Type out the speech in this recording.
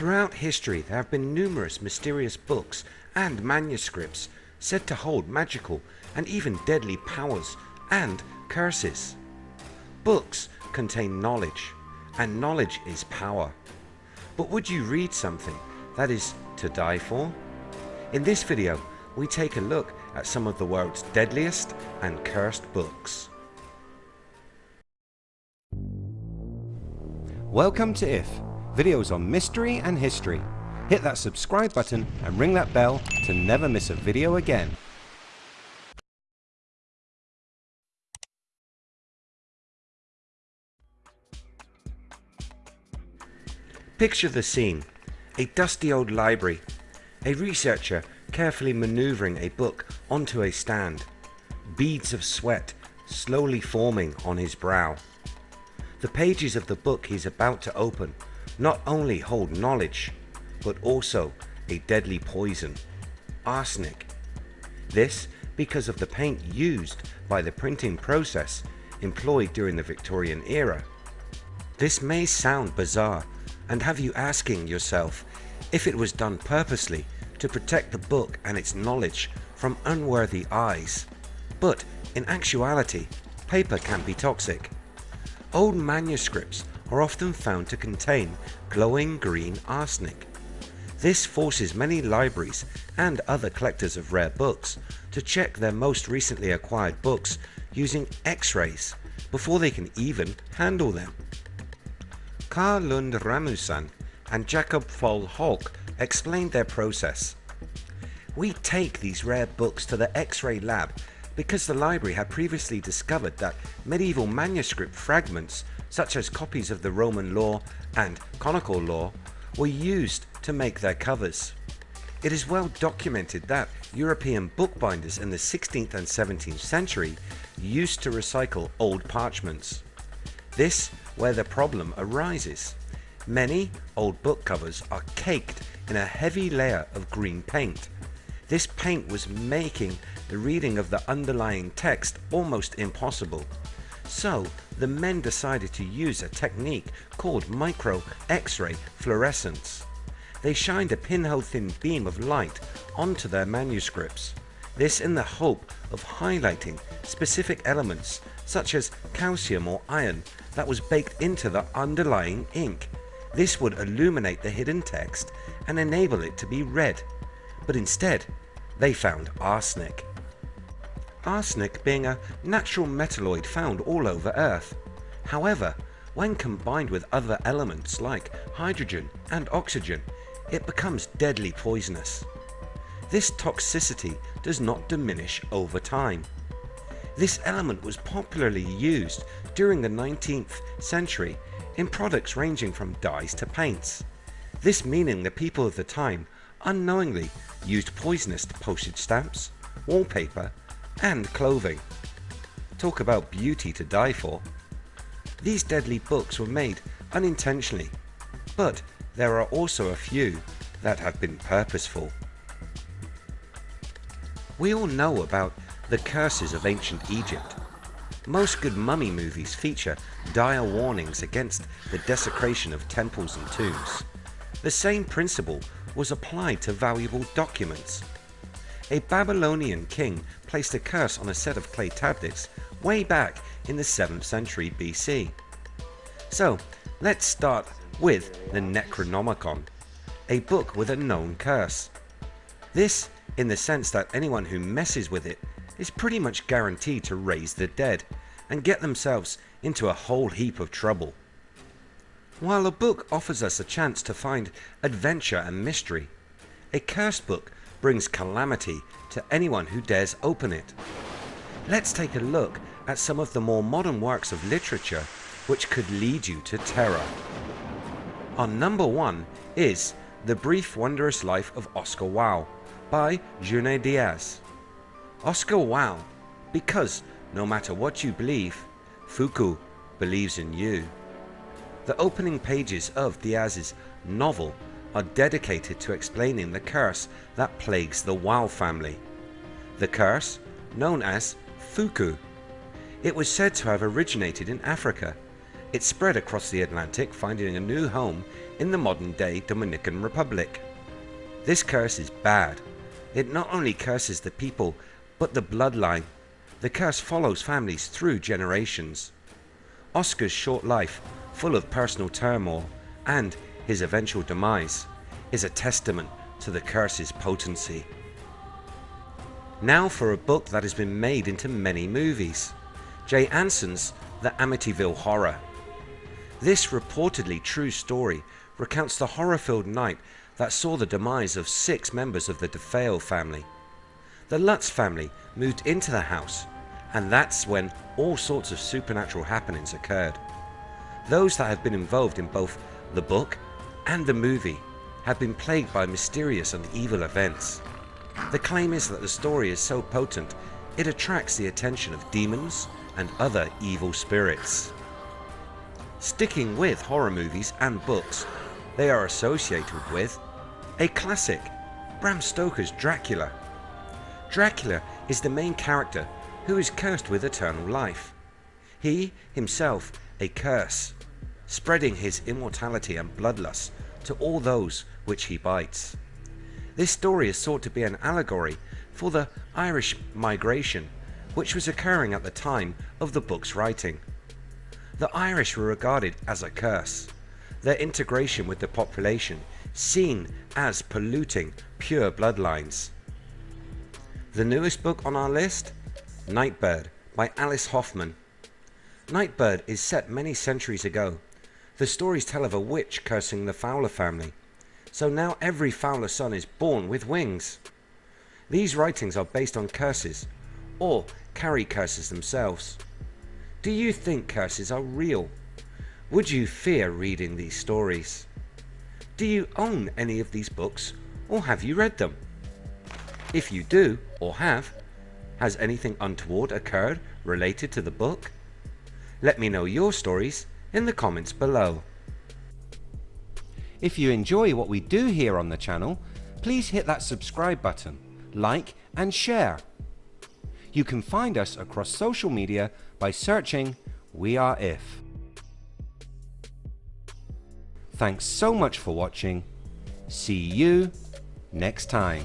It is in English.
Throughout history there have been numerous mysterious books and manuscripts said to hold magical and even deadly powers and curses. Books contain knowledge and knowledge is power. But would you read something that is to die for? In this video we take a look at some of the world's deadliest and cursed books. Welcome to IF, videos on mystery and history. Hit that subscribe button and ring that bell to never miss a video again. Picture the scene. A dusty old library. A researcher carefully maneuvering a book onto a stand. Beads of sweat slowly forming on his brow. The pages of the book he's about to open not only hold knowledge, but also a deadly poison, arsenic. This because of the paint used by the printing process employed during the Victorian era. This may sound bizarre and have you asking yourself if it was done purposely to protect the book and its knowledge from unworthy eyes. But in actuality, paper can be toxic. Old manuscripts are often found to contain glowing green arsenic. This forces many libraries and other collectors of rare books to check their most recently acquired books using x-rays before they can even handle them. Carl Lund Rasmussen and Jakob Povl Holck explained their process. We take these rare books to the X-ray lab because the library had previously discovered that medieval manuscript fragments such as copies of the Roman law and canonical law were used to make their covers. It is well documented that European bookbinders in the 16th and 17th century used to recycle old parchments. This where the problem arises. Many old book covers are caked in a heavy layer of green paint. This paint was making the reading of the underlying text almost impossible. So the men decided to use a technique called micro X-ray fluorescence. They shined a pinhole thin beam of light onto their manuscripts. This in the hope of highlighting specific elements such as calcium or iron that was baked into the underlying ink this would illuminate the hidden text and enable it to be read, but instead they found arsenic. Arsenic being a natural metalloid found all over Earth. However, when combined with other elements like hydrogen and oxygen, it becomes deadly poisonous. This toxicity does not diminish over time. This element was popularly used during the 19th century in products ranging from dyes to paints. This meaning the people of the time unknowingly used poisonous postage stamps, wallpaper and clothing. Talk about beauty to die for. These deadly books were made unintentionally, but there are also a few that have been purposeful. We all know about the curses of ancient Egypt most good mummy movies feature dire warnings against the desecration of temples and tombs. The same principle was applied to valuable documents. A Babylonian king placed a curse on a set of clay tablets way back in the 7th century BC. So let's start with the Necronomicon, a book with a known curse. This in the sense that anyone who messes with it is pretty much guaranteed to raise the dead and get themselves into a whole heap of trouble. While a book offers us a chance to find adventure and mystery, a cursed book brings calamity to anyone who dares open it. Let's take a look at some of the more modern works of literature which could lead you to terror. On number one is The Brief Wondrous Life of Oscar Wao by Junot Diaz. Oscar Wao, because no matter what you believe, fukú believes in you. The opening pages of Diaz's novel are dedicated to explaining the curse that plagues the Wao family. The curse, known as fukú. It was said to have originated in Africa It spread across the Atlantic, finding a new home in the modern day Dominican Republic. This curse is bad. It not only curses the people, but the bloodline. The curse follows families through generations. Oscar's short life, full of personal turmoil, and his eventual demise, is a testament to the curse's potency. Now for a book that has been made into many movies. Jay Anson's The Amityville Horror. This reportedly true story recounts the horror-filled night that saw the demise of six members of the DeFeo family. The Lutz family moved into the house and that's when all sorts of supernatural happenings occurred. Those that have been involved in both the book and the movie have been plagued by mysterious and evil events. The claim is that the story is so potent it attracts the attention of demons and other evil spirits. Sticking with horror movies and books, they are associated with a classic, Bram Stoker's Dracula. Dracula is the main character who is cursed with eternal life. He himself a curse, spreading his immortality and bloodlust to all those which he bites. This story is thought to be an allegory for the Irish migration which was occurring at the time of the book's writing. The Irish were regarded as a curse, their integration with the population seen as polluting pure bloodlines. The newest book on our list? Nightbird by Alice Hoffman. Nightbird is set many centuries ago. The stories tell of a witch cursing the Fowler family. So now every Fowler son is born with wings. These writings are based on curses, or carry curses themselves. Do you think curses are real? Would you fear reading these stories? Do you own any of these books or have you read them? If you do or have, has anything untoward occurred related to the book? Let me know your stories in the comments below. If you enjoy what we do here on the channel, please hit that subscribe button, like and share. You can find us across social media by searching We Are If. Thanks so much for watching. See you next time.